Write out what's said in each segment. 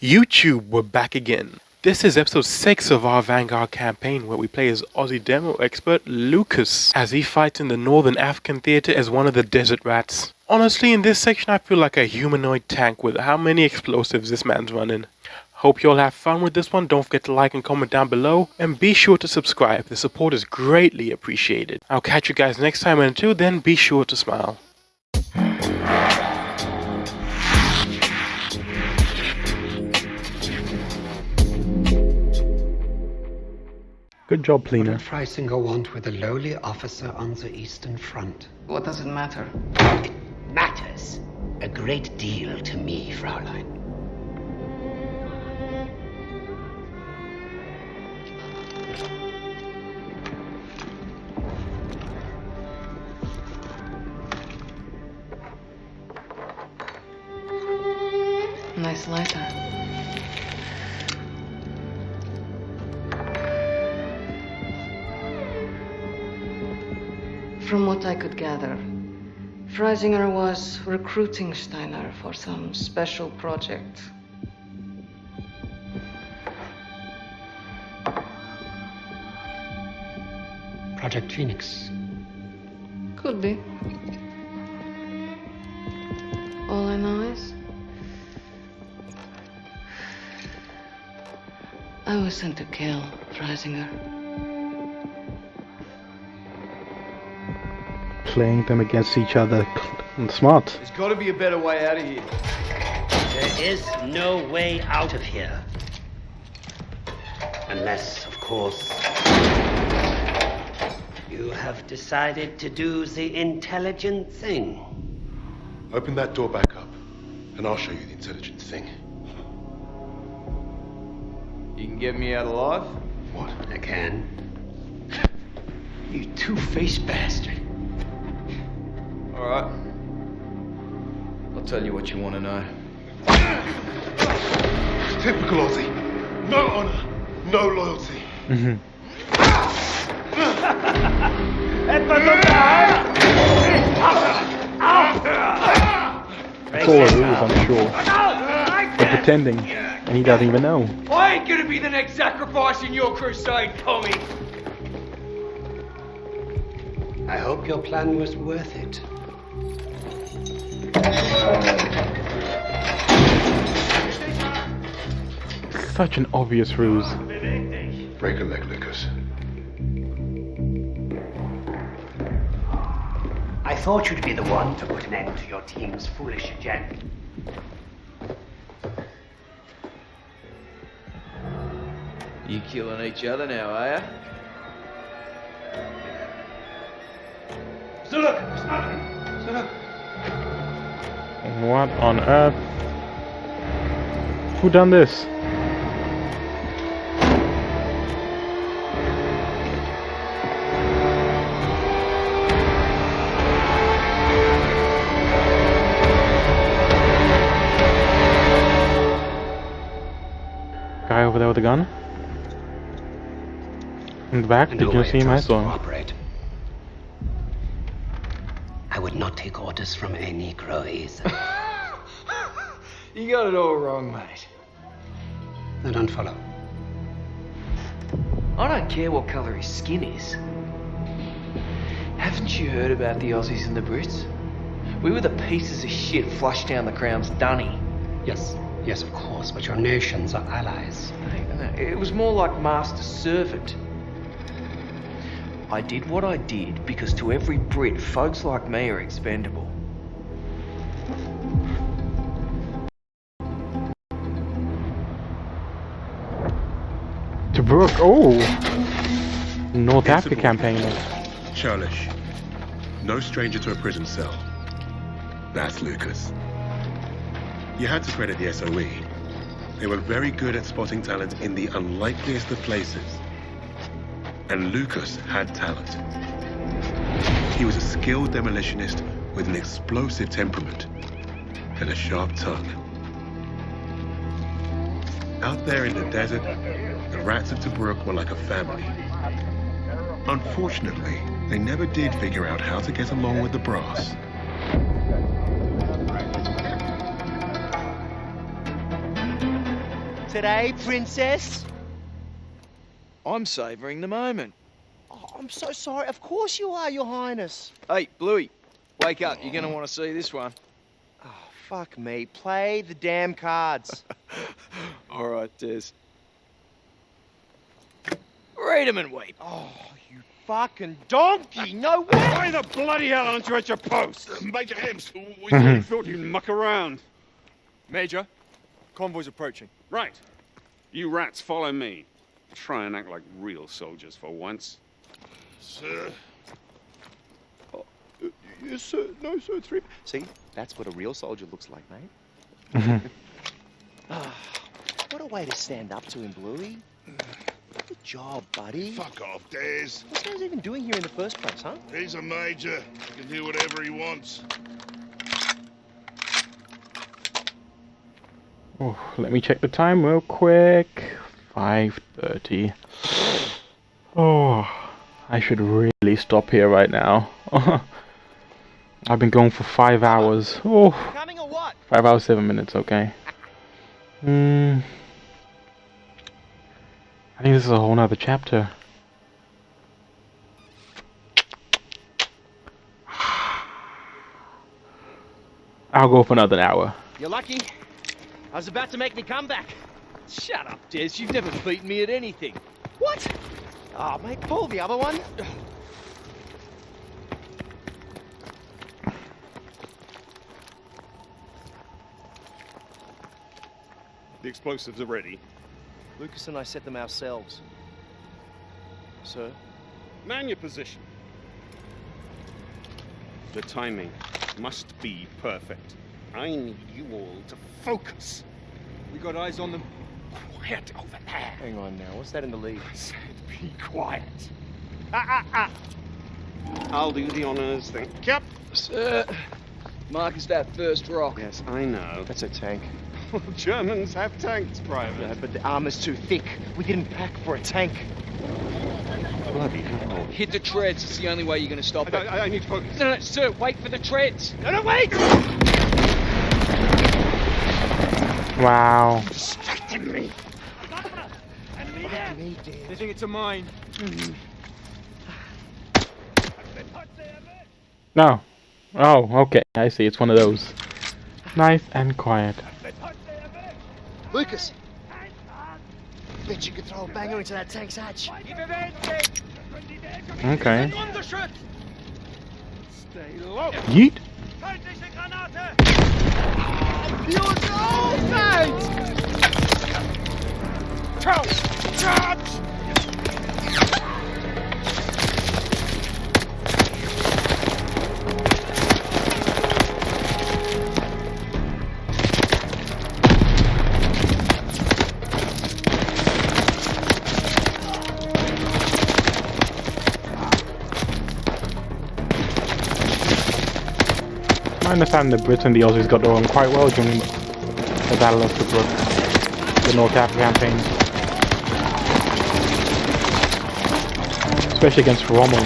YouTube, we're back again. This is episode 6 of our Vanguard campaign where we play as Aussie demo expert Lucas as he fights in the Northern African theater as one of the desert rats. Honestly, in this section I feel like a humanoid tank with how many explosives this man's running. Hope you all have fun with this one. Don't forget to like and comment down below. And be sure to subscribe. The support is greatly appreciated. I'll catch you guys next time and until then, be sure to smile. Good job, What Plina. did Freisinger want with a lowly officer on the Eastern Front? What does it matter? It matters a great deal to me, Fraulein. Nice lighter. From what I could gather, Freisinger was recruiting Steiner for some special project. Project Phoenix. Could be. All I know is. I was sent to kill Freisinger. Playing them against each other. Smart. There's got to be a better way out of here. There is no way out of here. Unless, of course, you have decided to do the intelligent thing. Open that door back up, and I'll show you the intelligent thing. You can get me out alive? What? I can. You two-faced bastard. All right. I'll tell you what you want to know. Typical Aussie. No honor, no loyalty. Mhm. That's all it is, I'm sure. They're pretending, and he doesn't even know. I ain't gonna be the next sacrifice in your crusade, Tommy. I hope your plan was worth it. Such an obvious ruse. Break a leg, Lucas. I thought you'd be the one to put an end to your team's foolish agenda. You killing each other now, are ya? What on earth? Who done this? Guy over there with a gun? In the back? Did you see him? I saw him. Not take orders from a Negro either. You got it all wrong, mate. I don't follow. I don't care what colour his skin is. Haven't you heard about the Aussies and the Brits? We were the pieces of shit flushed down the Crown's dunny. Yes, yes, of course, but your nations are allies. No, no, It was more like master servant. I did what I did because to every Brit, folks like me are expendable. Tobruk. Oh! North Africa Principal. campaign. Churlish. No stranger to a prison cell. That's Lucas. You had to credit the SOE. They were very good at spotting talent in the unlikeliest of places. And Lucas had talent. He was a skilled demolitionist with an explosive temperament and a sharp tongue. Out there in the desert, the rats of Tobruk were like a family. Unfortunately, they never did figure out how to get along with the brass. today, princess? I'm savouring the moment. Oh, I'm so sorry. Of course you are, your highness. Hey, Bluey, wake up. You're gonna want to see this one. Oh, fuck me. Play the damn cards. All right, Des. Read 'em and weep. oh, you fucking donkey. No way. Why the bloody hell aren't you at your post? Major Hibbs, we mm-hmm. thought, we thought you'd muck around. Major, convoy's approaching. Right. You rats follow me. Try and act like real soldiers for once. Sir. Oh, uh, yes, sir. No, sir. Three. See, that's what a real soldier looks like, mate. Ah, what a way to stand up to him, Bluey. Good job, buddy. Fuck off, Des. What's this guy's even doing here in the first place, huh? He's a major. He can do whatever he wants. Oh, let me check the time real quick. 5.30. Oh, I should really stop here right now. I've been going for five hours. Oh, Coming or what? five hours, seven minutes, okay. Hmm. I think this is a whole nother chapter. I'll go for another hour. You're lucky. I was about to make me comeback. Shut up, Des. You've never beaten me at anything. What? Oh, mate, pull the other one. The explosives are ready. Lucas and I set them ourselves. Sir? Man your position. The timing must be perfect. I need you all to focus. We got eyes on them. Quiet over there. Hang on now. What's that in the lead? I said be quiet. Ah, ah, ah. I'll do the honors, thank you. Sir, Mark is that first rock. Yes, I know. That's a tank. Germans have tanks, Private. Yeah, but the armor's too thick. We didn't pack for a tank. Bloody hell. Hit the treads. It's the only way you're gonna stop I, it. I, I need to focus. No, no, sir, wait for the treads. No, no, wait! Wow. Distracting me. They think it's a mine. Hmm. No. Oh, okay. I see. It's one of those. Nice and quiet. Lucas! Bet you could throw a banger into that tank's hatch. Okay. Stay Yeet. I understand the Brits and the Aussies got along quite well during the Battle of Tobruk, the North Africa campaign. Especially against Rommel.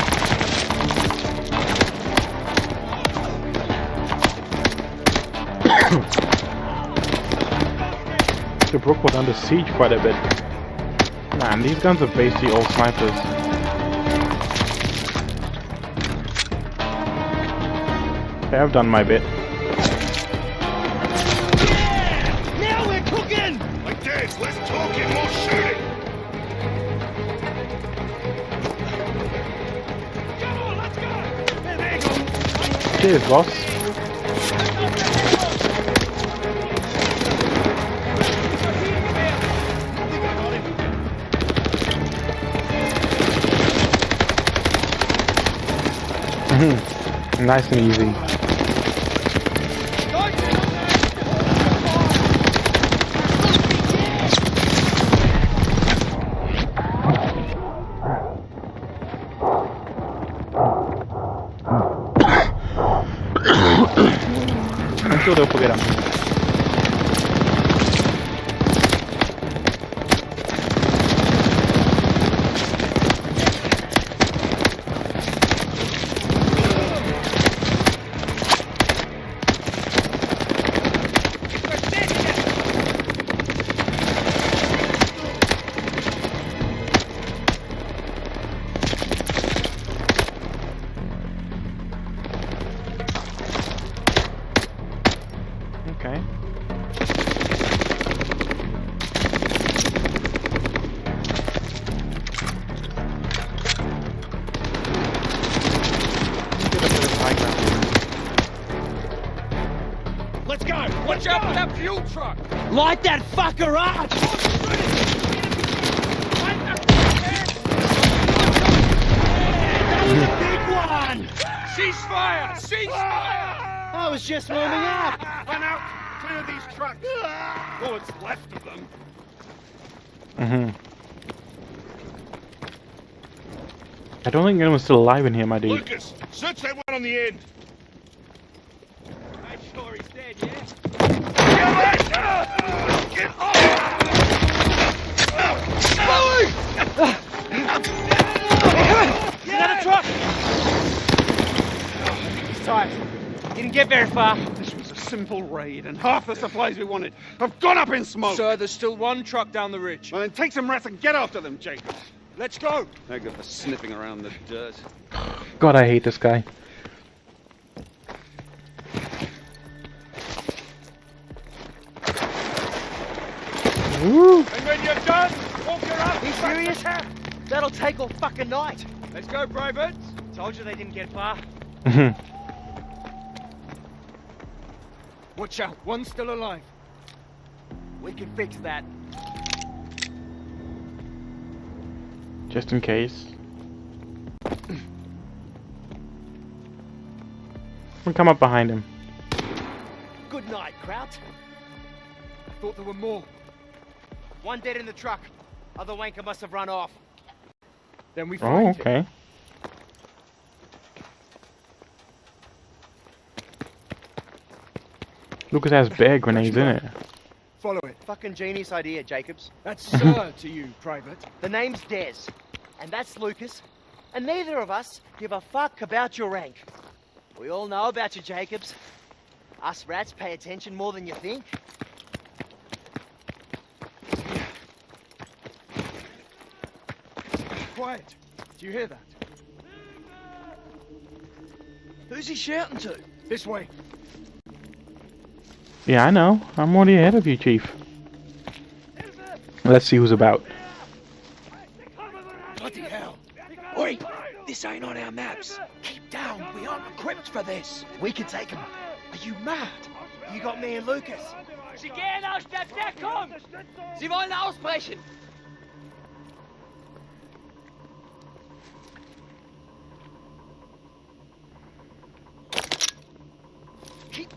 Tobruk was under siege quite a bit. Man, these guns are basically all snipers. Okay, I've done my bit. Cheers, boss. Mhm. nice and easy. I'm Light that fucker up! Big one! Ceasefire! Ceasefire! I was just warming up. Run out! Clear these trucks! All that's left of them. Mm-hmm. I don't think anyone's still alive in here, my dude. Lucas, search that one on the end. Make sure he's dead, yeah? Get Another truck! He's tired. Didn't get very far. This was a simple raid, and half the supplies we wanted have gone up in smoke. Sir, there's still one truck down the ridge. Well, then take some rats and get after them, Jacob. Let's go! No good for sniffing around the dirt. God, I hate this guy. Woo! And when you're done, walk your ass He's serious? to camp. That'll take all fucking night. Let's go, privates! Told you they didn't get far. Mm-hmm. Watch out, one's still alive. We can fix that. Just in case. We'll come up behind him. Good night, Kraut. I thought there were more. One dead in the truck. Other wanker must have run off. Then we Oh, find him. okay. Lucas has bear grenades in it. Follow it. Fucking genius idea, Jacobs. That's sir to you, private. The name's Des, and that's Lucas, and neither of us give a fuck about your rank. We all know about you, Jacobs. Us rats pay attention more than you think. Quiet. Do you hear that? Who's he shouting to? This way. Yeah, I know. I'm already ahead of you, Chief. Let's see who's about. Bloody hell. Oi, this ain't on our maps. Keep down, we aren't equipped for this. We can take him. Are you mad? You got me and Lucas. Sie gehen aus der Deckung! Sie wollen ausbrechen! Keep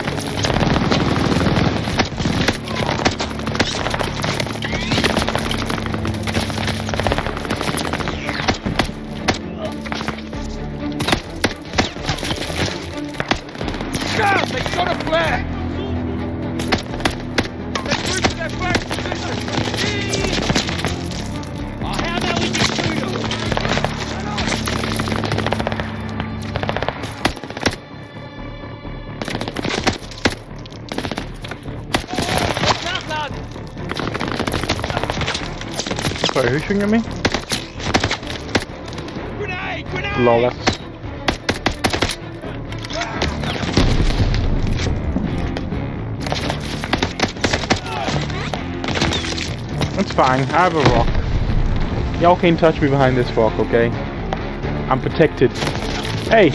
shooting at me? Grenade! Grenade! That's fine, I have a rock. Y'all can't touch me behind this rock, okay? I'm protected. Hey!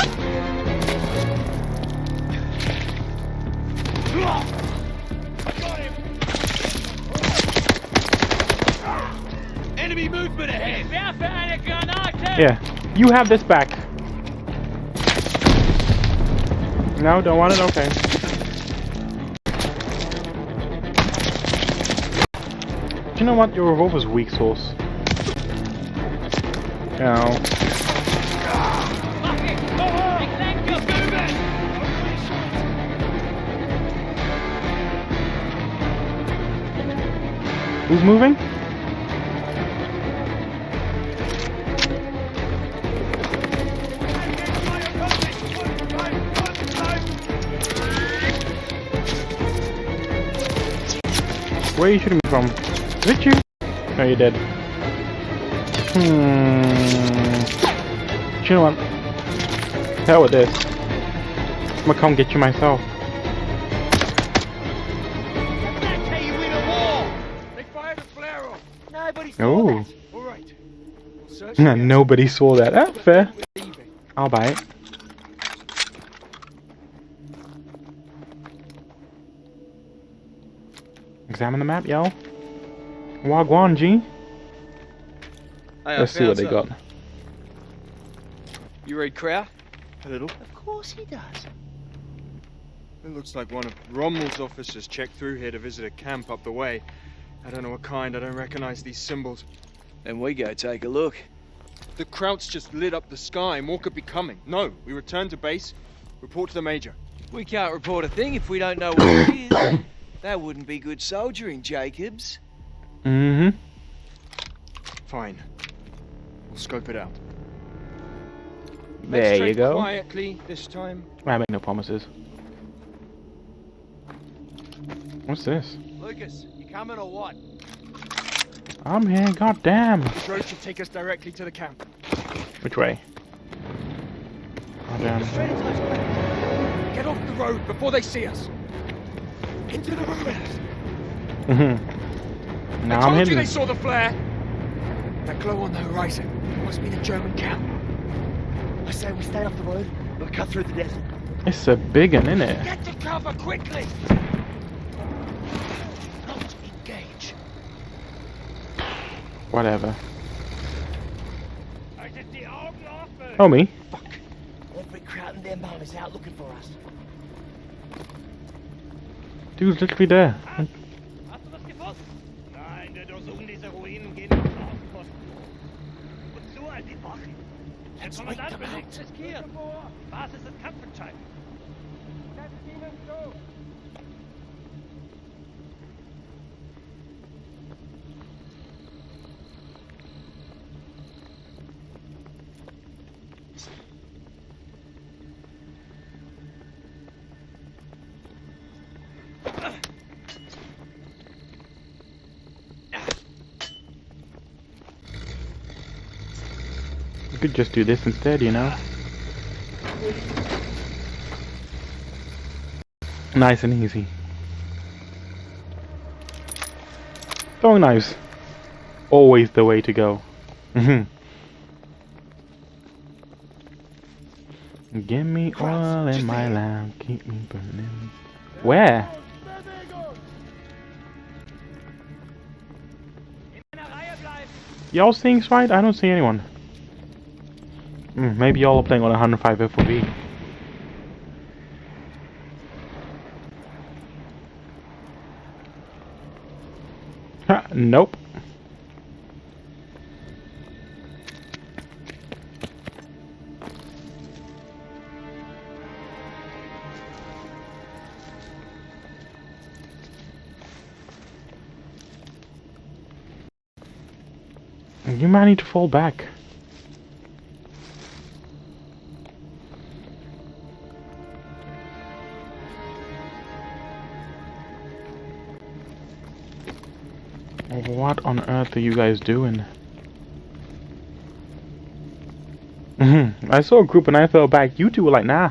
Yeah, you have this back. No, don't want it? Okay. You know what? Your revolver's weak source. No. Who's moving? Where are you shooting me from? Did you? No, you dead. Hmm. You know what? Hell with this. I'm gonna come get you myself. Oh. Right. We'll Nobody saw that. Ah, fair. I'll buy it. Examine the map, yo. Wagwan, G. Hey, Let's see what they got. You read Kraut? A little. Of course he does. It looks like one of Rommel's officers checked through here to visit a camp up the way. I don't know what kind, I don't recognize these symbols. Then we go take a look. The Krauts just lit up the sky. More could be coming. No, we return to base, report to the Major. We can't report a thing if we don't know what it is. That wouldn't be good soldiering, Jacobs. Mm-hmm. Fine. We'll scope it out. Let's There you go. Quietly this time. I make no promises. What's this? Lucas, you coming or what? I'm here, goddamn. The road should take us directly to the camp. Which way? Goddamn. Get off the road before they see us. Into the ruins. Mm-hmm. Now I I'm told you they saw the flare. That glow on the horizon must be the German camp. I say we stay off the road. We'll cut through the desert. It's a big one, isn't it? Get to cover quickly. Not engage. Whatever. Oh, me? Fuck. Every crowd in their is out looking for us. Dude's literally there. Hast du das gewusst? Nein, wir durchsuchen diese Ruinen gehen auf den Außenposten. Wozu all die Wachen? Der Kommandant riskieren. Die Basis ist kampfentscheidend. Setzt ihnen zu! Just do this instead, you know? Nice and easy. Throwing knives. Always the way to go. Mhm. Give me oil in my lamp, keep me burning. Where? In einer Reihe bleiben! Y'all seeing right? I don't see anyone. Hmm, maybe y'all are playing on 105 FOV. Nope. You might need to fall back. What on earth are you guys doing? hmm I saw a group and I fell back. You two were like, nah,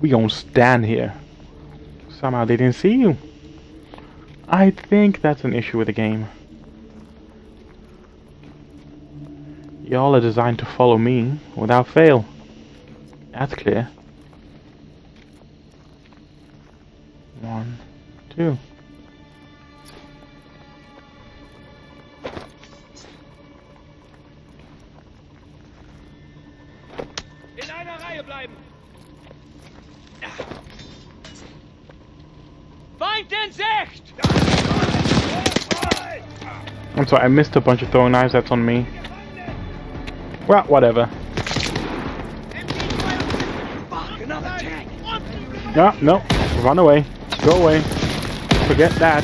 we gonna stand here. Somehow they didn't see you. I think that's an issue with the game. Y'all are designed to follow me without fail. That's clear. One, two. I'm sorry, I missed a bunch of throwing knives, that's on me. Well, whatever. No, no, run away. Go away. Forget that.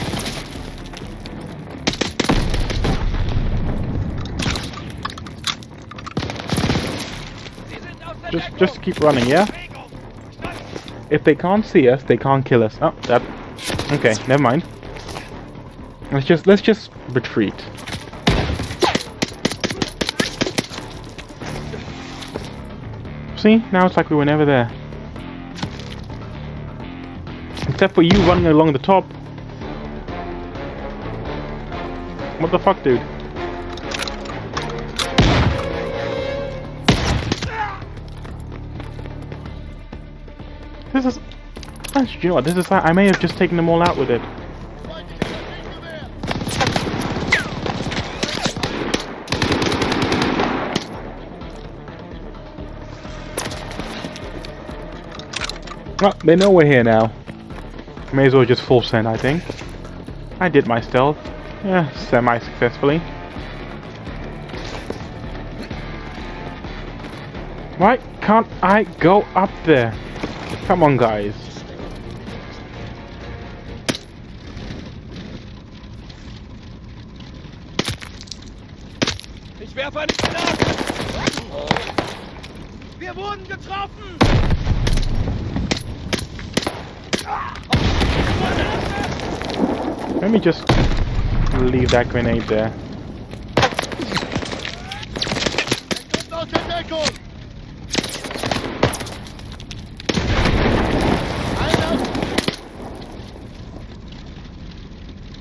Just, just keep running, yeah? If they can't see us, they can't kill us. Oh, that. Okay, never mind. Let's just let's just retreat. See, now it's like we were never there. Except for you running along the top. What the fuck, dude? This is... You know what, this is... I may have just taken them all out with it. Well, they know we're here now. May as well just full send, I think. I did my stealth. Yeah, semi-successfully. Why can't I go up there? Come on, guys. Ich werfe eine Granate! Wir wurden getroffen! Let me just leave that grenade there.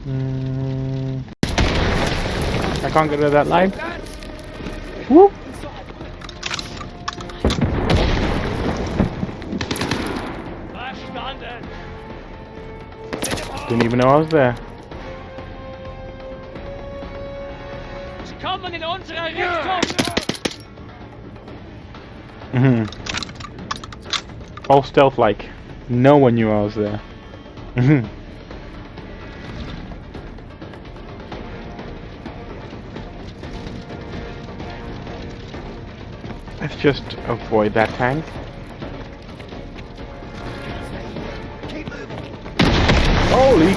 Mm. I can't get rid of that line. Whoop! Know I was there. Sie kommen in unsere Richtung! All stealth like. No one knew I was there. Mhm. Let's just avoid that tank.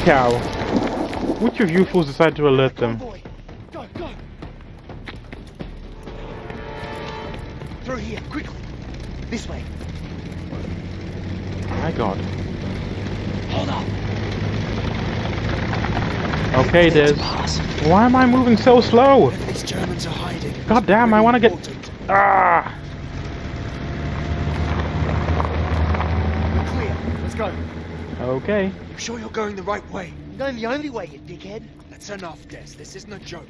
Cow! Which of you fools decided to alert them? Go, go! Through here, quickly! This way. My god. Hold up! Okay, Des. Why am I moving so slow? These Germans are hiding. God damn, I wanna get... Ah! We're clear. Let's go. Okay. You sure you're going the right way? Going the only way, you dickhead. That's enough, Des. This isn't a joke.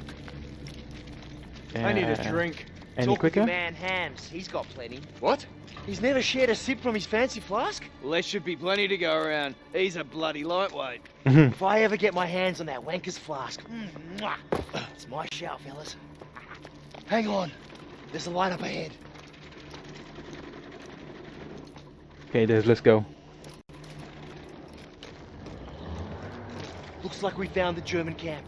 I need a drink. Any Talk quicker? man Hams. He's got plenty. What? He's never shared a sip from his fancy flask. Well, there should be plenty to go around. He's a bloody lightweight. If I ever get my hands on that wanker's flask, mm, it's my shout, fellas. Hang on. There's a light up ahead. Okay, Des, let's go. Looks like we found the German camp.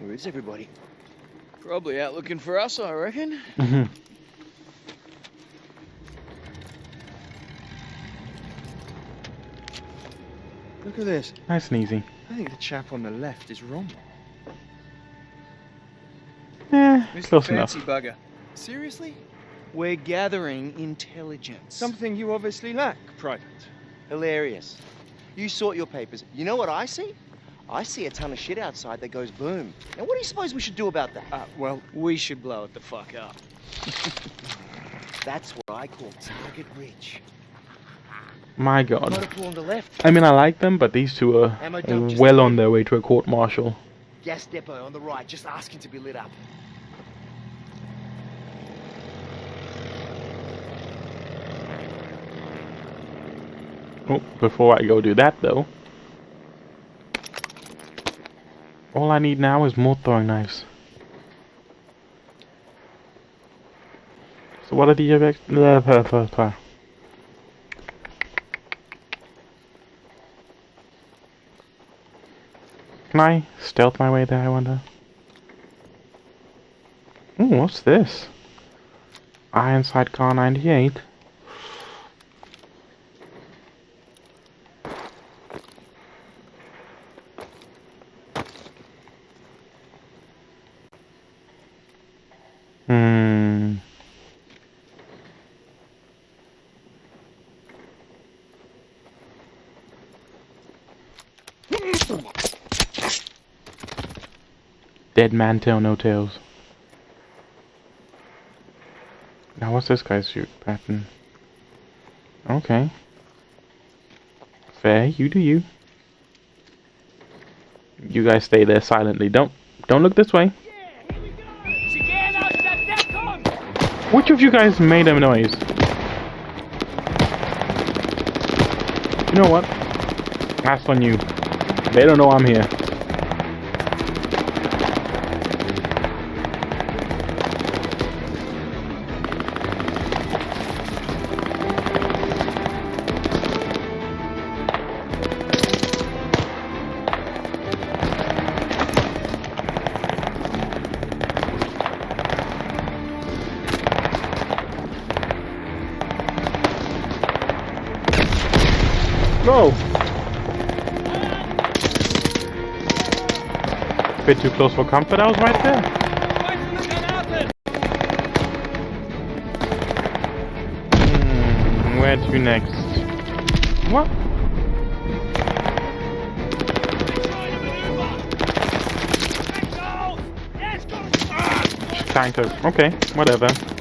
Where is everybody? Probably out looking for us, I reckon. Mhm. Look at this. Nice and easy. I think the chap on the left is wrong. Eh, Mr. close enough. Fancy bugger. Seriously? We're gathering intelligence. Something you obviously lack, Private. Hilarious. You sort your papers. You know what I see? I see a ton of shit outside that goes boom. Now, what do you suppose we should do about that? Uh, well, we should blow it the fuck up. That's what I call target rich. My god. Motor on the left, I mean, I like them, but these two are Ammo dump just well on their way to a court martial. gas depot on the right, just asking to be lit up. Oh, before I go do that, though. All I need now is more throwing knives. So what are the blah. Can I stealth my way there, I wonder? Ooh, what's this? Ironside Car 98. Dead man tail, no tails. Now what's this guy's shoot pattern? Okay. Fair, you do you. You guys stay there silently. Don't don't look this way. Which of you guys made a noise? You know what? That's on you. They don't know I'm here. Too close for comfort, I was right there. Hmm, where to next? What? Tanker. Okay, whatever.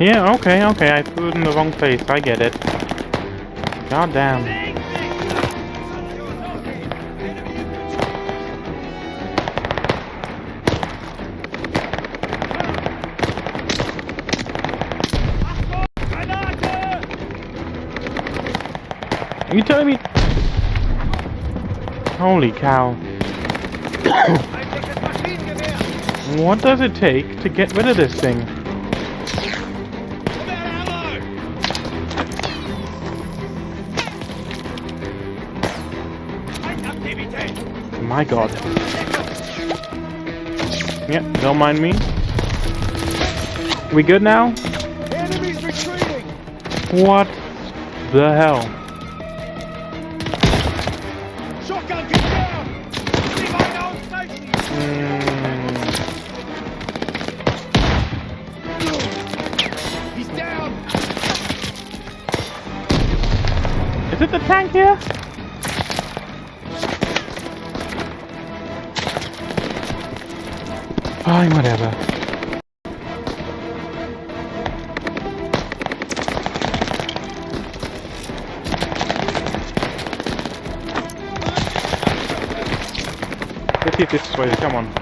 Yeah, okay, okay, I threw it in the wrong place, I get it. God damn. Are you telling me? Holy cow. what does it take to get rid of this thing? My god. Yeah, don't mind me. We good now? What the hell? Shotgun, get down! Leave my own station! Hmm. He's down! Is it the tank here? Fine, whatever. Let's if this way. Come on.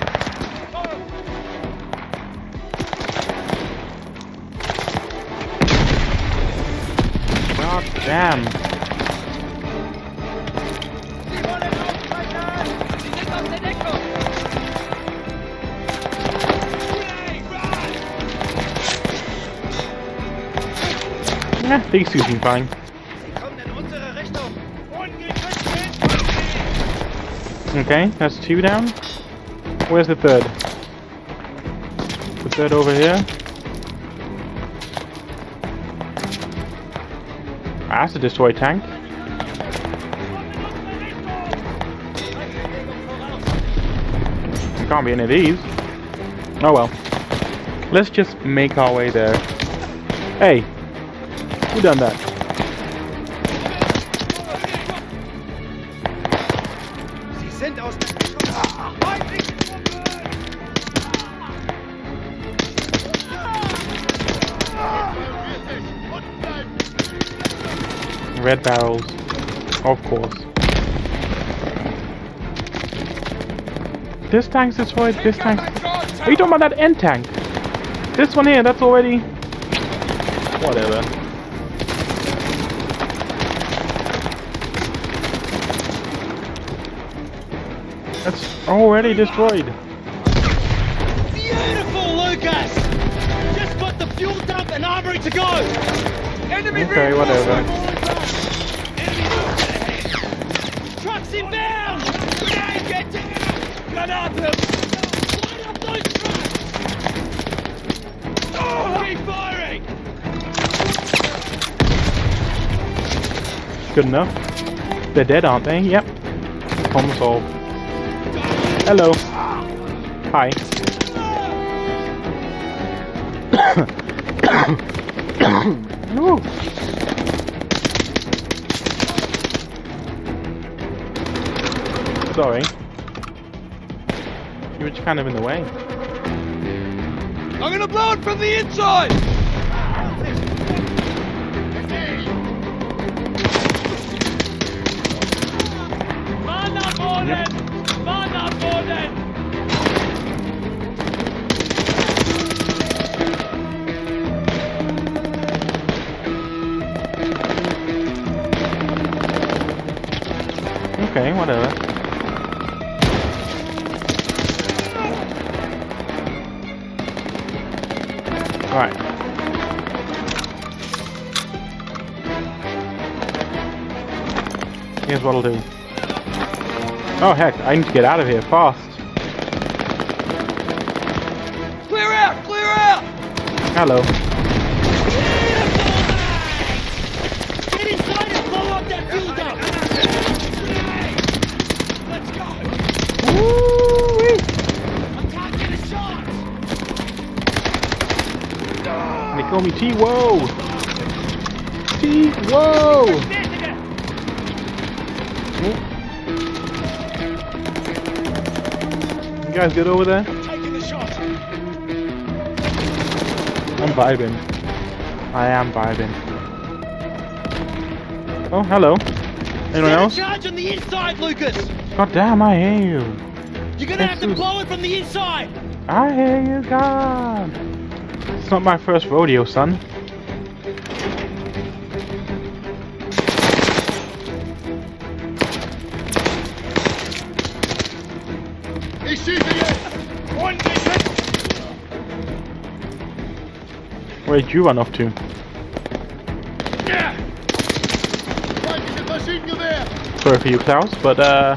God damn. These two seem fine. Okay, that's two down. Where's the third? The third over here. Ah, That's a destroy tank. It can't be any of these. Oh well. Let's just make our way there. Hey, who done that? Sie sind aus dem... Red barrels. Of course. This tank's destroyed, this tank's... Are you talking about that end tank? This one here, that's already... Whatever. Already destroyed. Beautiful, Lucas! Just got the fuel dump and armory to go! Enemy Okay, whatever. Trucks inbound! Grenade, get down! Light up those trucks! Oh, keep firing! Good enough. They're dead, aren't they? Yep. Problem solved. Hello. Hi. Ooh. Sorry. You were just kind of in the way. I'm gonna blow it from the inside! Here's what I'll do. Oh heck, I need to get out of here fast. Clear out! Clear out! Hello. Get inside and blow up guys good over there? Taking the shot! I'm vibing. I am vibing. Oh, hello. Anyone else? Charge on the inside, Lucas! God damn, I hear you. You're gonna have to Jesus. blow it from the inside! I hear you, God. It's not my first rodeo, son. Where'd you run off to? Sorry for you, Klaus, but uh,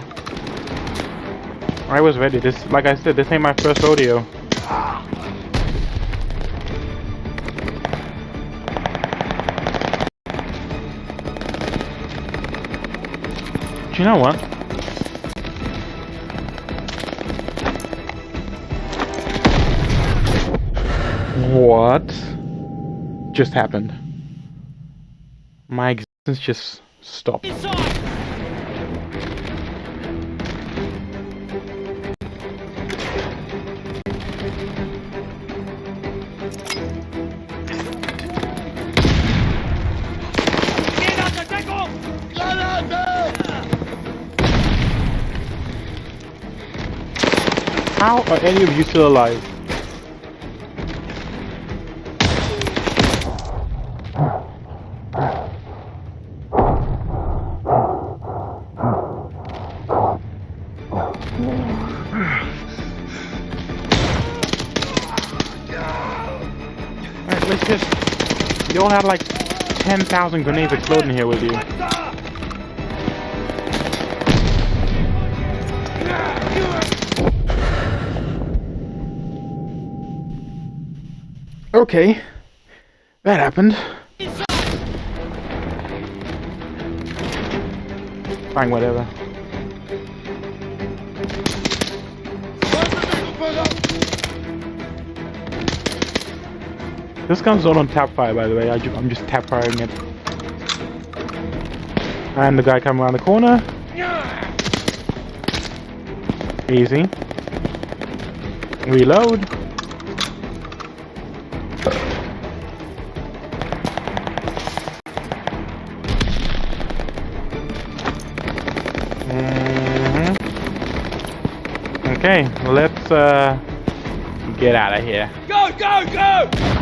I was ready. This, like I said, this ain't my first rodeo. Do you know what? What just happened? My existence just stopped. How are any of you still alive? 10,000 grenades exploding here with you. Okay. That happened. Fine, whatever. This gun's not on tap fire, by the way. I I'm just tap firing it. And the guy coming around the corner. Easy. Reload. Mhm. Okay, let's uh get out of here. Go, go, go!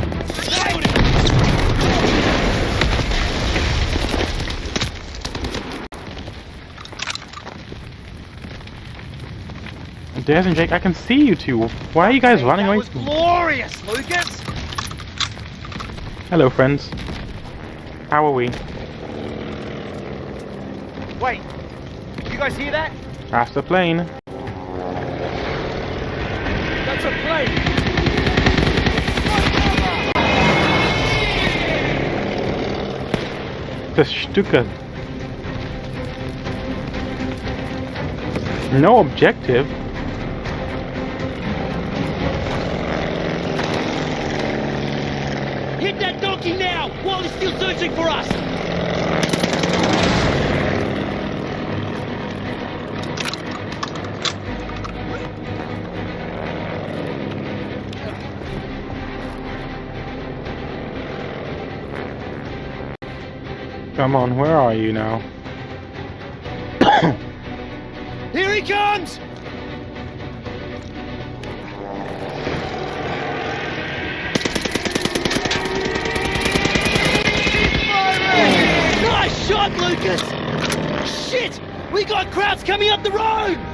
Des and Jake, I can see you two. Why are you guys running That away? was glorious, Lucas! Hello, friends. How are we? Wait, you guys hear that? That's the plane. That's a plane! Das Stuka. No objective. Come on, where are you now? Here he comes! Nice shot, Lucas! Shit! We got Krauts coming up the road!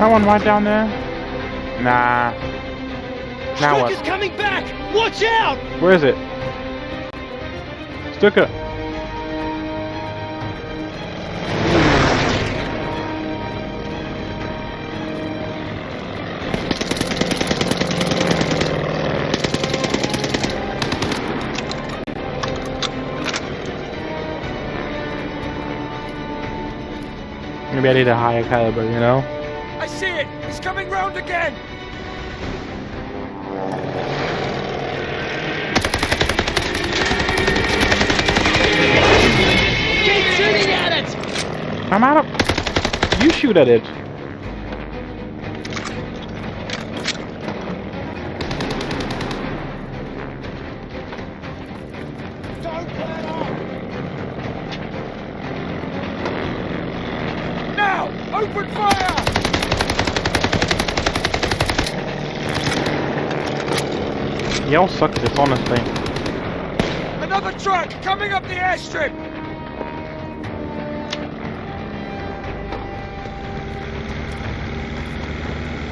That one right down there? Nah. Now what? coming back! Watch out! Where is it? Stuka. Maybe I need a higher caliber, you know? See it! He's coming round again! Keep shooting at it! I'm out of... You shoot at it. Y'all suck at this, honestly. Another truck coming up the airstrip!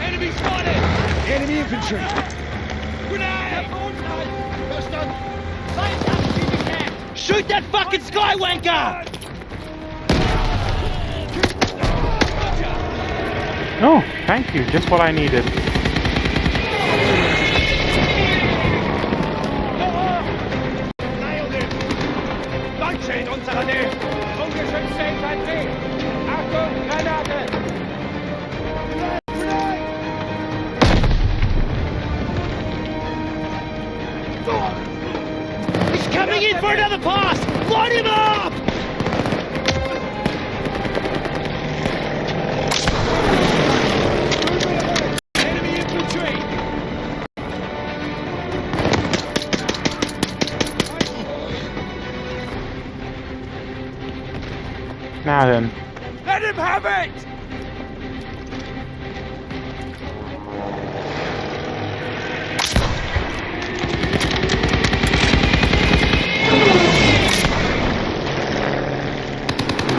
Enemy spotted! Enemy infantry! Grenade! Shoot that fucking skywanker! Oh, thank you. Just what I needed. Then. Let him have it!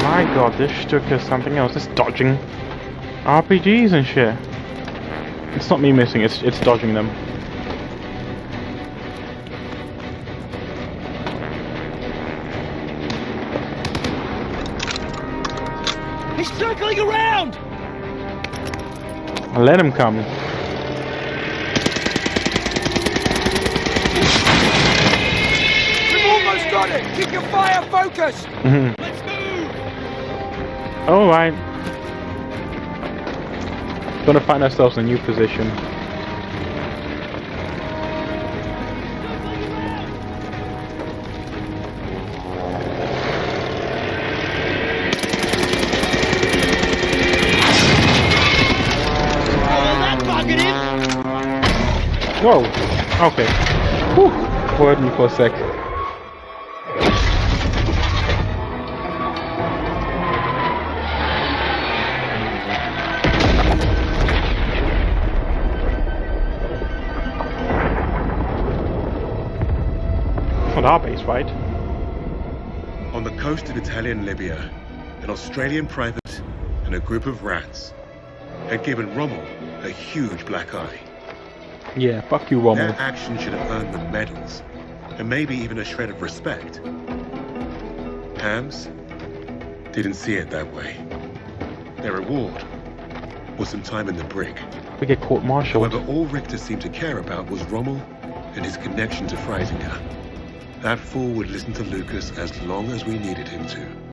My god, this Stuka is something else. It's dodging RPGs and shit. It's not me missing, it's it's dodging them. Circling around! Let him come. We've almost got it! Keep your fire focused! Mhm. Let's move! Alright. Gonna find ourselves in a new position. Whoa. Okay. Whew. Worried me for a sec. On our base, right? On the coast of Italian Libya, an Australian private and a group of rats had given Rommel a huge black eye. Yeah, fuck you, Rommel. Their action should have earned them medals, and maybe even a shred of respect. Hams didn't see it that way. Their reward was some time in the brig. We get court-martialed. However, all Richter seemed to care about was Rommel and his connection to Freisinger. That fool would listen to Lucas as long as we needed him to.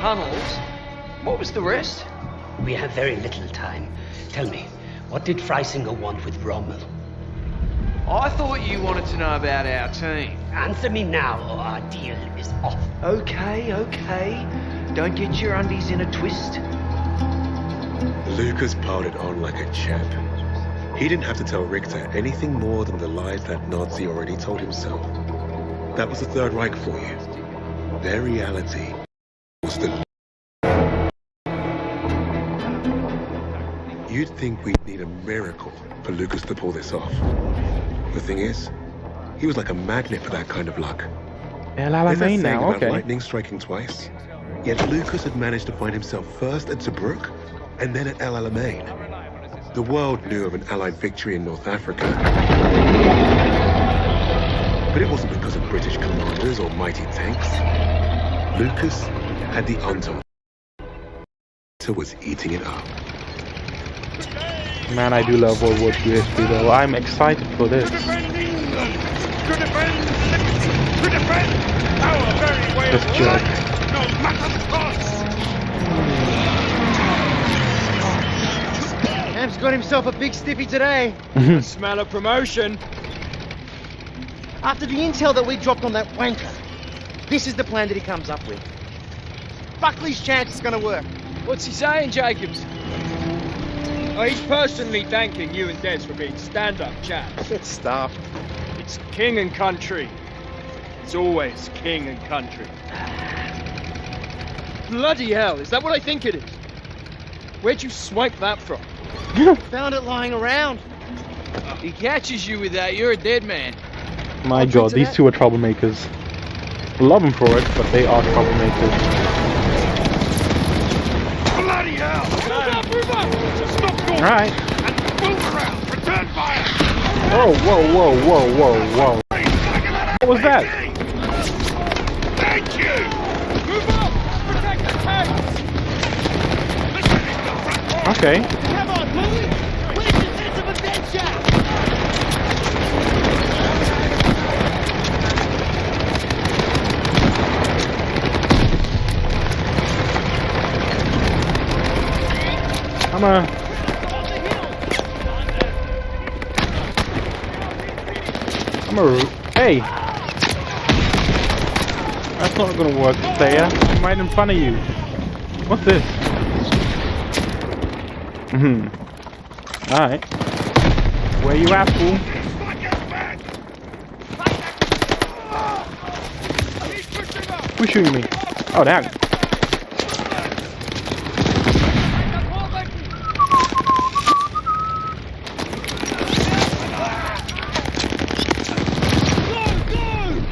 Tunnels. What was the rest? We have very little time. Tell me, what did Freisinger want with Rommel? I thought you wanted to know about our team. Answer me now, or our deal is off. Okay, okay. Don't get your undies in a twist. Lucas piled it on like a champ. He didn't have to tell Richter anything more than the lies that Nazi already told himself. That was the Third Reich for you. Their reality You'd think we'd need a miracle for Lucas to pull this off. The thing is, he was like a magnet for that kind of luck. El Alamein now, about okay. lightning striking twice. Yet Lucas had managed to find himself first at Tobruk and then at El Alamein. The world knew of an Allied victory in North Africa. But it wasn't because of British commanders or mighty tanks. Lucas had the untold. was eating it up. Man, I do love World War II history though. I'm excited for this. To defend England! To defend liberty! To defend our very way This of jerk. life! No matter the cost! Hams' got himself a big stiffy today. I smell of promotion. After the intel that we dropped on that wanker, this is the plan that he comes up with. Buckley's chance is gonna work. What's he saying, Jacobs? Oh, he's personally thanking you and Des for being stand-up chaps. Stuff. It's king and country. It's always king and country. Bloody hell, is that what I think it is? Where'd you swipe that from? Found it lying around. He catches you with that, you're a dead man. My god, these two are troublemakers. I love them for it, but they are troublemakers. Bloody hell! Move up, move up! Stop going! Alright. And move around! Return fire! Whoa, whoa, whoa, whoa, whoa, whoa. What was that? Thank you! Move up! Protect the tanks! Okay. Come on, Louie! Where's your sense of adventure? I'm a. I'm a. Hey! That's not gonna work, player. I'm right in front of you. What's this? Hmm. Alright. Where you at, fool? Who's shooting me? Oh, damn.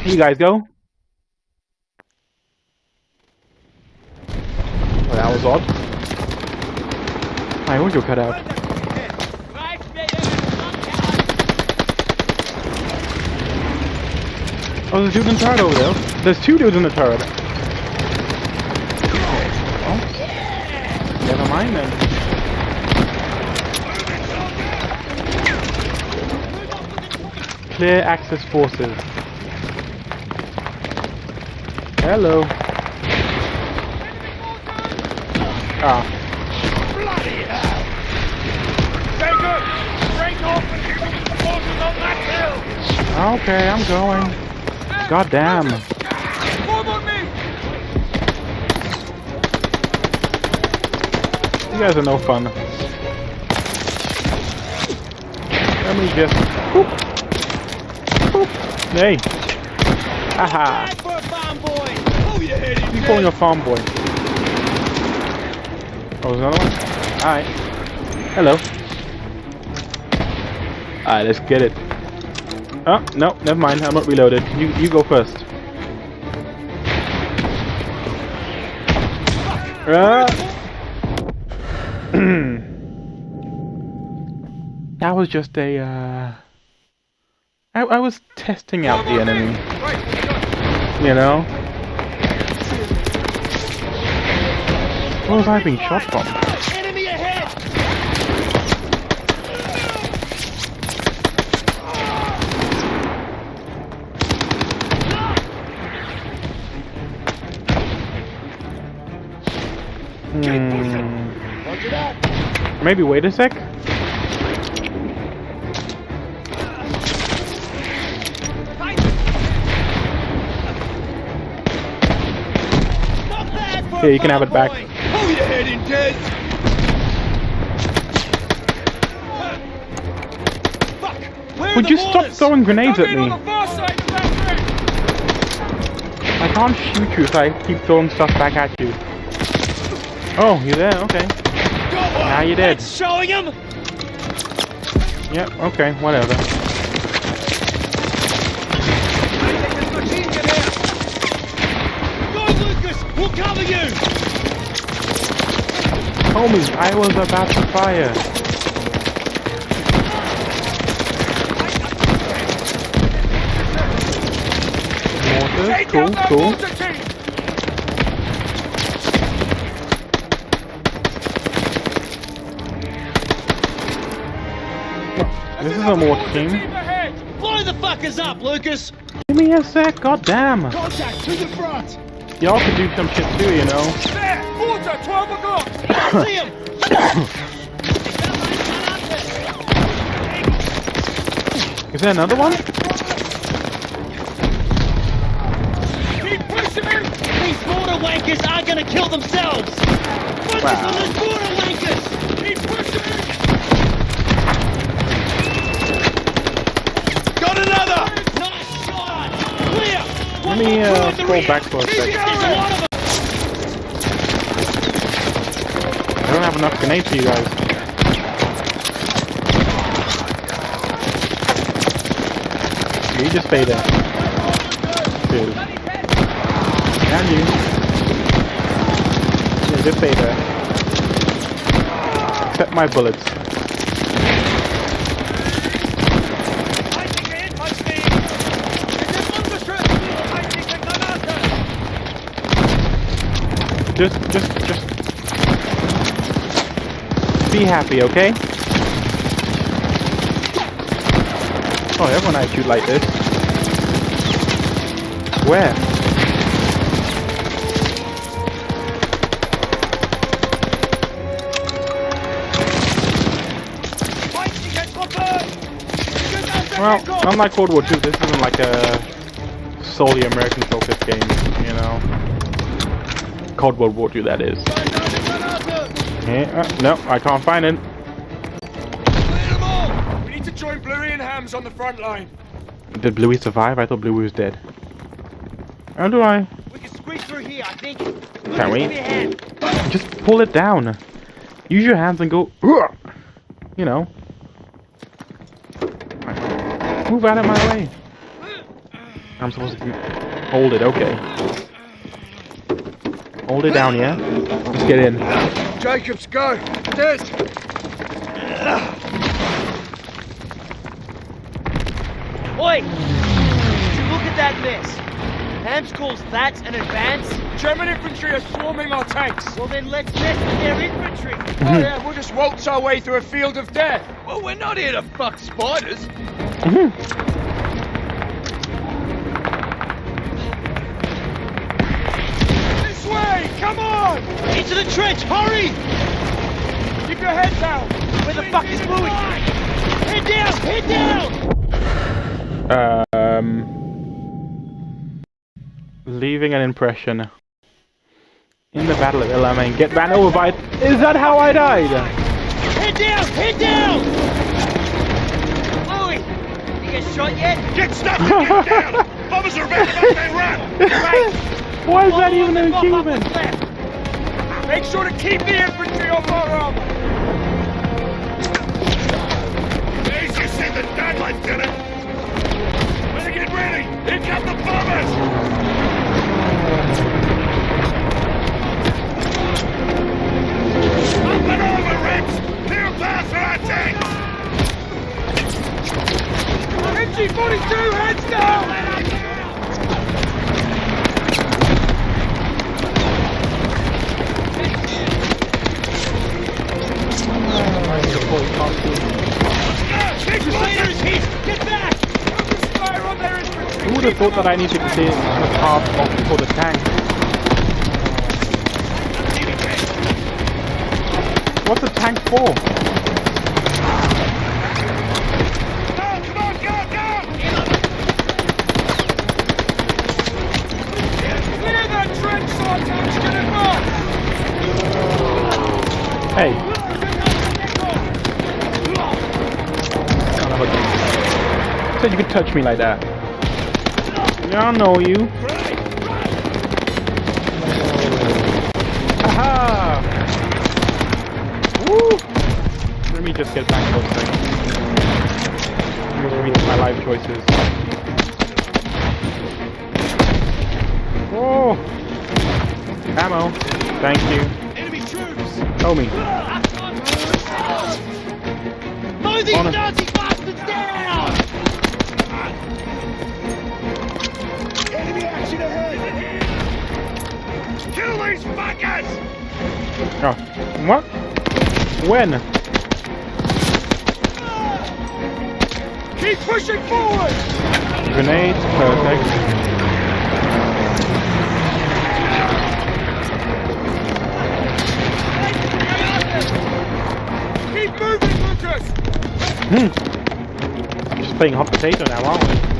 You guys go. Well, that was odd. My audio cut out. Oh, there's a dude in the turret over there. There's two dudes in the turret. Oh. Never mind then. Clear access forces. Hello. Ah. Bloody hell! Off and the on that hill! Okay, I'm going. God damn. You guys are no fun. Let me just. Boop. Boop. Hey. Haha. For a! Oh, you hit him! You calling a farm boy? Oh, there's another one? Alright. Hello. Alright, let's get it. Oh, no, never mind. I'm not reloaded. You you go first. Ah. that was just a, uh... I, I was testing out the enemy. You know? Where was I being shot from? Enemy ahead! Hmm. Maybe wait a sec. Here, you can have it back. Hold your head in, Des! Would you stop throwing grenades at me? I can't shoot you if I keep throwing stuff back at you. Oh, you're there, okay. Now you're dead. Showing him! Yep, okay, whatever. Homie, I was about to fire. Mortar, cool, cool. This is a mortar team. Blow the fuckers up, Lucas! Give me a sec, goddamn. Contact to the front! Y'all could do some shit too, you know. There! 12 o'clock! See him! Is there another one? Keep pushing him! These border wankers aren't gonna kill themselves! Focus Wow. on those border wankers! Keep pushing him! Got another! Nice shot! Clear! Let me uh, scroll back for a Keep enough grenades for you guys. You just stay there. Two. And you. Yeah, just stay there. Accept my bullets. Just, just, just be happy, okay? Oh, everyone I shoot like this. Where? Well, unlike World War II, this isn't like a solely American focused game, you know. Cold War II, that is. Yeah, uh, no, I can't find it. We need to join Bluey and Hams on the front line. Did Bluey survive? I thought Bluey was dead. How do I? We can squeeze through here, I think. Can we? Give me a hand. Just pull it down. Use your hands and go. You know. Move out of my way. I'm supposed to hold it. Okay. Hold it down, yeah. Let's get in. Jacobs, go! Des! Oi! Did you look at that mess? Hams calls that an advance? German infantry are swarming our tanks. Well then let's mess with their infantry. Oh yeah, we'll just waltz our way through a field of death. Well, we're not here to fuck spiders. Mm-hmm. On! Into the trench, hurry! Keep your head down! Where the fuck is Bluey? Head down, head down! Um. Leaving an impression. In the Battle of El Alamein, get ran over by. Is that how I died? Head down, head down! Bluey! You get shot yet? Get stuck and get down! Bombers are about to they run! Why is that even an achievement? Make sure to keep the infantry off our armor! There's your shit that's done, Lieutenant! Better get ready! Here come the bombers! Up and over, Rex! Clear path for our tanks! MG-42, heads down! Crusaders hit! Get back! Fire on their infantry! Who would have thought that I needed to stay on the of for the tank? What's the tank for? Hey. Said you could touch me like that. Yeah, I know you. Aha! Woo! Let me just get back for a second. Let me read my life choices. Oh! Ammo. Thank you. Enemy troops! Tell me. Mow Oh. What? When? Keep pushing forward! Grenade, perfect. Keep moving, Lucas! Hmm. Just playing hot potato now, aren't we?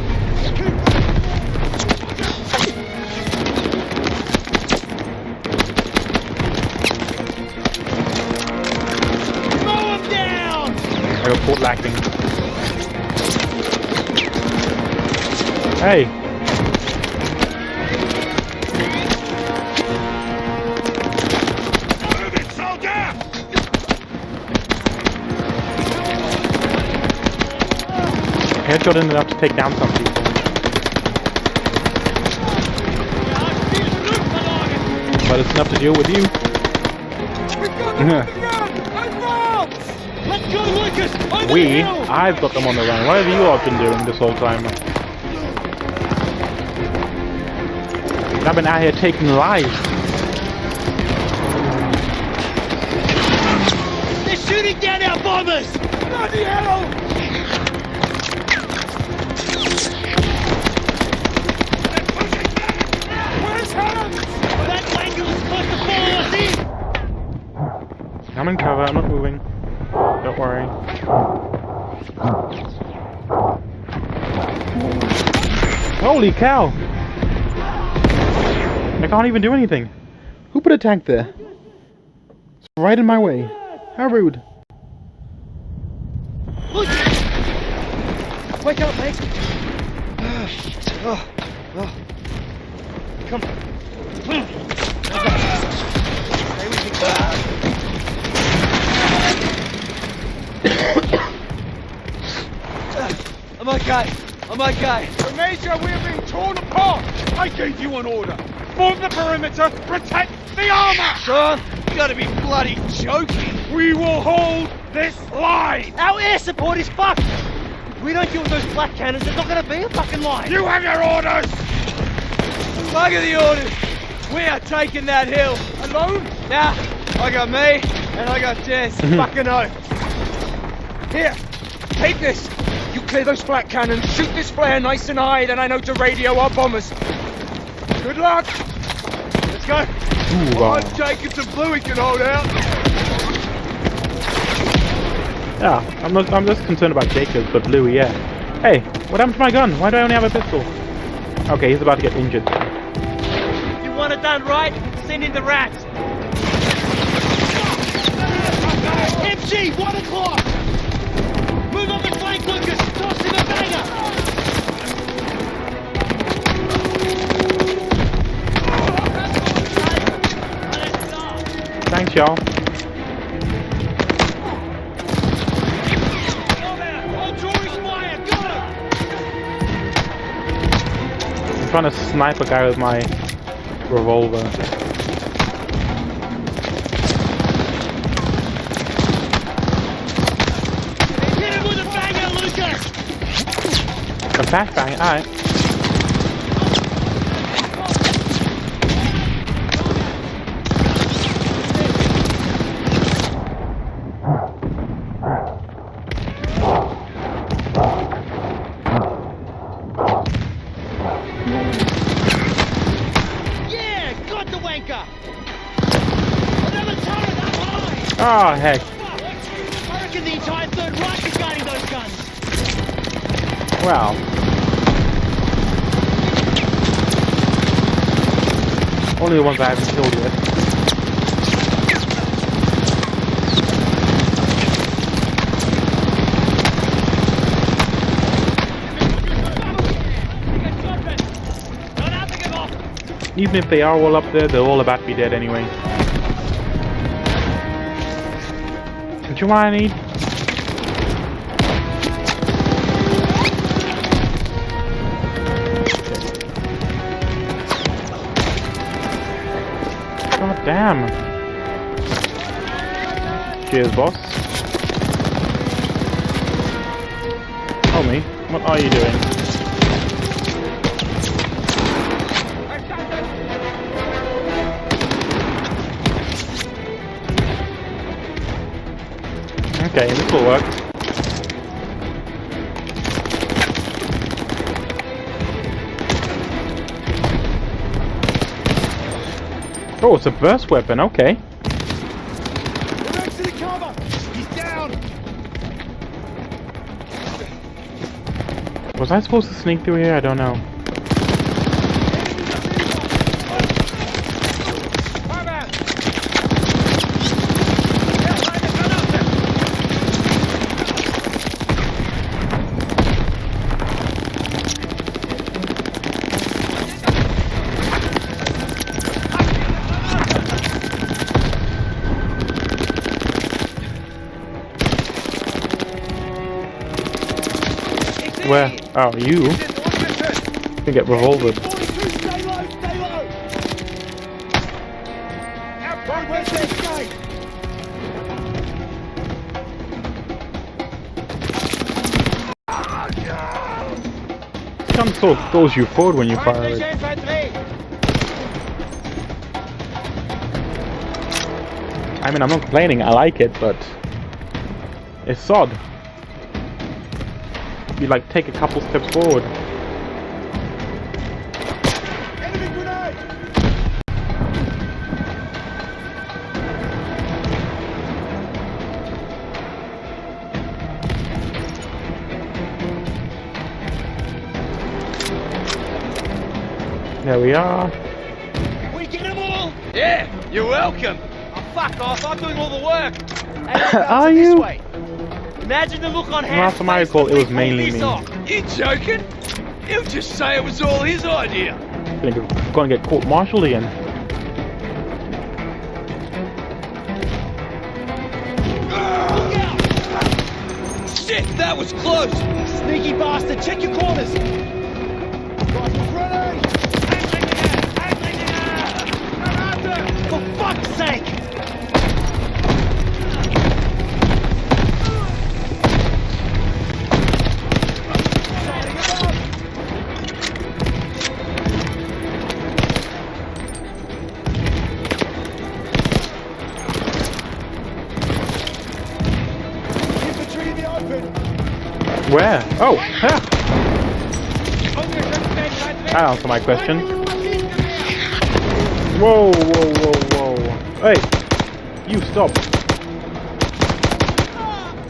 I got port lacking. Hey. Move it, soldier! Headshot isn't enough to take down some people. But it's enough to deal with you. Let's go, Lucas! Over we! I've got them on the run. What have you all been doing this whole time? I've been out here taking lives. They're shooting down our bombers! Bloody hell! That wanker was supposed to follow us in! I'm in cover, I'm not moving. Don't worry. Holy cow! I can't even do anything. Who put a tank there? It's right in my way. How rude. Wake up, mate. Oh, oh. Come. Stay with me. I'm okay. I'm okay. The Major, we're being torn apart! I gave you an order! Form the perimeter, protect the armor! Sean, you gotta be bloody joking. We will hold this line! Our air support is fucked. If we don't deal with those flak cannons, there's not gonna be a fucking line. You have your orders! Fuck the orders. We are taking that hill. Alone? Nah, I got me, and I got Jess. Mm-hmm. fucking oath. Here, take this! You clear those flak cannons, shoot this flare nice and high, then I know to radio our bombers. Good luck! Let's go. Ooh, wow. I'm taking some Bluey can hold out. Yeah, I'm not, I'm just concerned about Jacobs, but Bluey, yeah. Hey, what happened to my gun? Why do I only have a pistol? Okay, he's about to get injured. You want it done right? Send in the rats. MG, one o'clock! Thanks, y'all. I'm trying to snipe a guy with my revolver. Flashbang, alright. Yeah, got the wanker! Another turret up high! Oh, heck. I reckon the entire Third Reich is guarding those guns. Wow. Only the ones I haven't killed yet. Even if they are all up there, they're all about to be dead anyway. Don't you any? God Cheers, boss. Tell me, what are you doing? Okay, this will work. Oh, it's a burst weapon, okay. Was I supposed to sneak through here? I don't know. Oh, you? can get escape? Some sort of throws you forward when you fire it. I mean, I'm not complaining, I like it, but... It's sod. You like take a couple steps forward. There we are. We get them all! Yeah, you're welcome. Oh, fuck off, I'm doing all the work. Are This you? Way. Imagine the look on Last Ham's time I face recall, when it was mainly pulled me. this off. You joking? He'll just say it was all his idea. Gonna get, gonna get court-martialed again. Shit, that was close. Sneaky bastard, check your corners. Question. Whoa, whoa, whoa, whoa. Hey, you stop.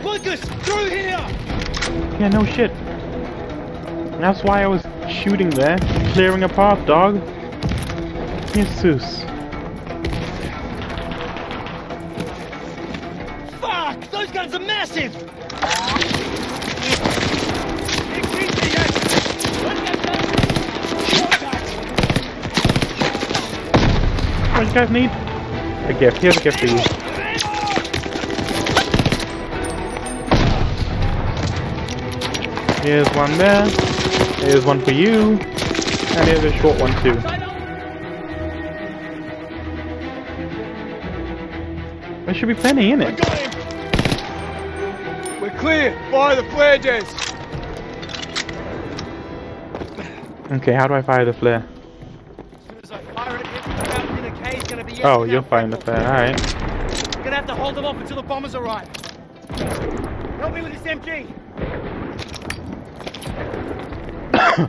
Lucas, through here! Yeah, no shit. That's why I was shooting there, clearing a path, dog. Jesus. Fuck! Those guns are massive! What do you guys need? A gift. Here's a gift for you. Here's one there. Here's one for you. And here's a short one too. There should be plenty in it. We're clear! Fire the flare jets! Okay, how do I fire the flare? Oh, you're firing the flare, alright. We're gonna have to hold them off until the bombers arrive. Help me with this MG.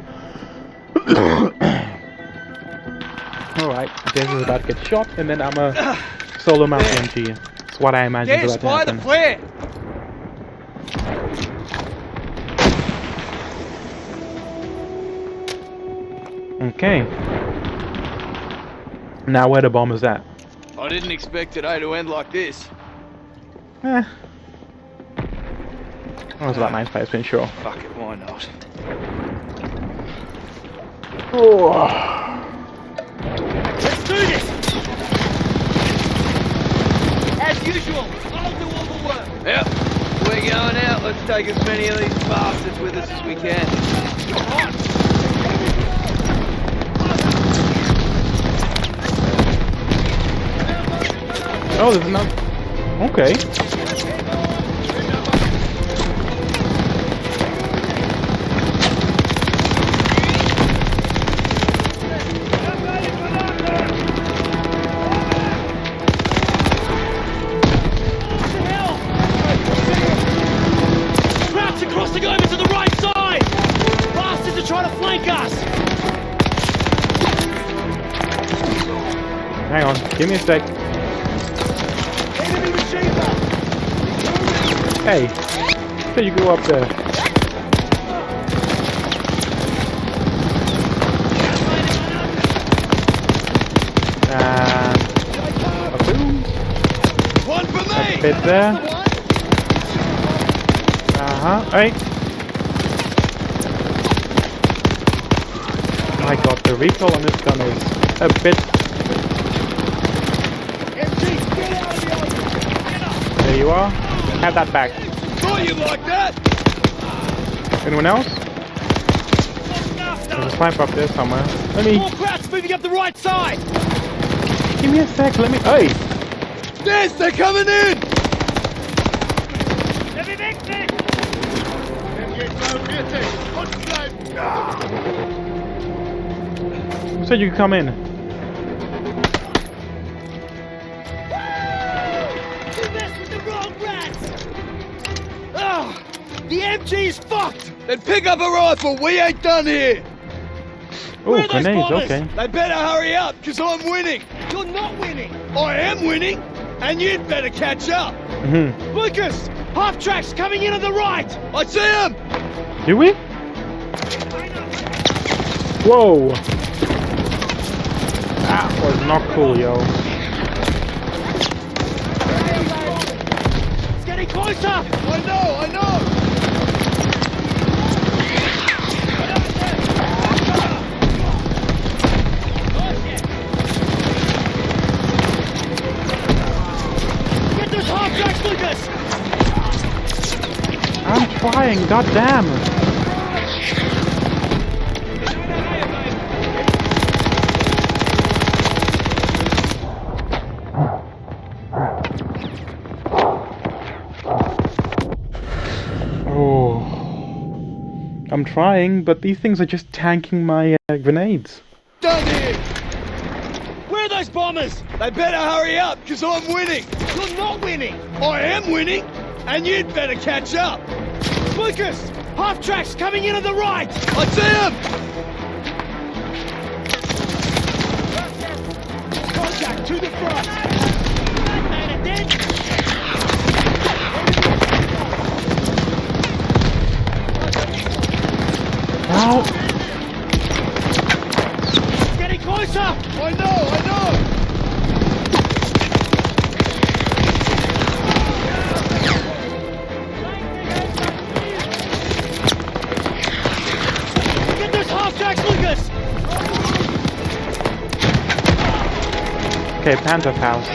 Alright, James is about to get shot, and then I'm a solo mount MG. That's what I imagined Yes, about to by the happen. Okay. Now where the bomb is at? I didn't expect today to end like this. Eh. That was about 95% sure. Fuck it, why not? Let's do this! As usual, I'll do all the work. Yep, we're going out. Let's take as many of these bastards with us as we can. Oh, there's another. Okay. Krauts are crossing over to the right side! Bastards are trying to flank us! Hang on. Give me a sec. Hey. So you go up there. And a boom. One for A bit there. Uh huh. Hey. My god, the recoil on this gun is a bit. There you are. Have that back. Oh, Thought you'd like that! Anyone else? There's a sniper up there somewhere. Let me. More Krauts moving up the right side! Give me a sec. Let me. Hey. Yes, they're coming in! Who said you could come in? Pick up a rifle, we ain't done here! Oh, are grenades. Okay. They better hurry up, because I'm winning! You're not winning! I am winning, and you'd better catch up! Mhm. Lucas! Half tracks coming in on the right! I see him! Do we? Whoa. That was not cool, yo. I'm trying. goddamn! Oh. I'm trying, but these things are just tanking my uh, grenades. Done here! Where are those bombers? They better hurry up, because I'm winning! You're not winning! I am winning, and you'd better catch up! Lucas! Half tracks coming in on the right! I see him! Contact to the front! Ow. Okay, Panther House.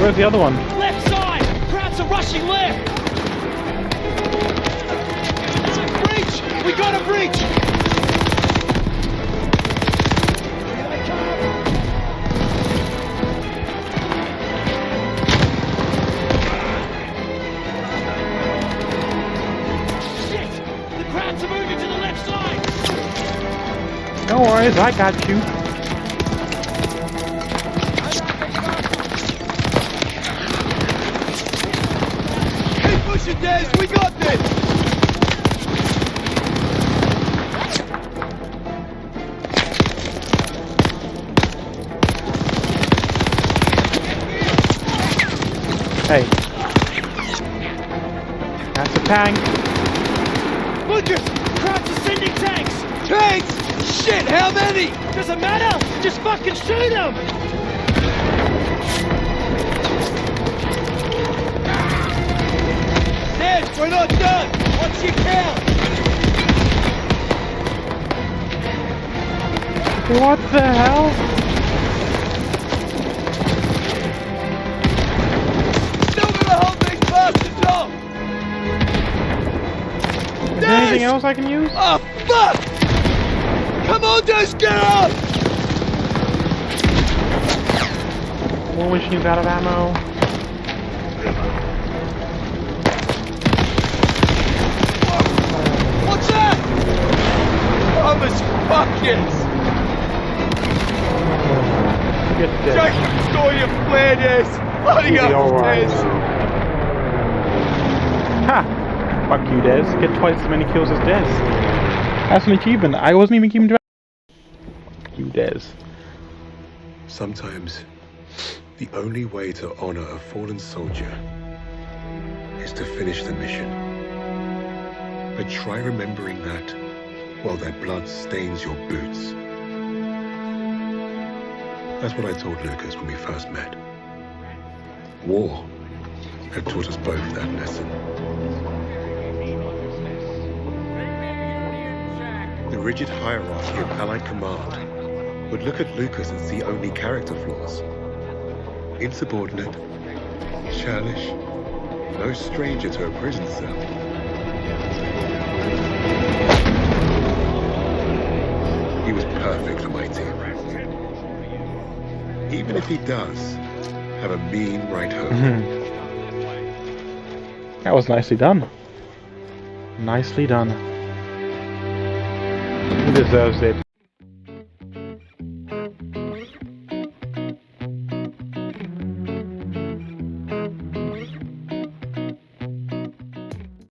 Where's the other one? Left side! Krauts are rushing left! Breach! We got a breach! Shit! The Krauts are moving to the left side! No worries, I got you. Shoot! Ned, we're not done! What's your count? What the hell? Still gonna hold these bastards off! Is there anything else I can use? Oh, fuck! Come on, Des, get up! War machine's out of ammo. What's that? Thomas Buckets! Get this. Jacob saw you flare this! Bloody You'll be alright. upstairs! Ha! Fuck you, Des. Get twice as many kills as Des. That's an achievement. I wasn't even keeping track. Fuck you, Des. Sometimes, the only way to honor a fallen soldier is to finish the mission. But try remembering that while their blood stains your boots. That's what I told Lucas when we first met. War had taught us both that lesson. The rigid hierarchy of Allied command would look at Lucas and see only character flaws. Insubordinate, churlish, no stranger to a prison cell. He was perfect for my team. Even if he does have a mean right hook. Mm-hmm. That was nicely done. Nicely done. He deserves it.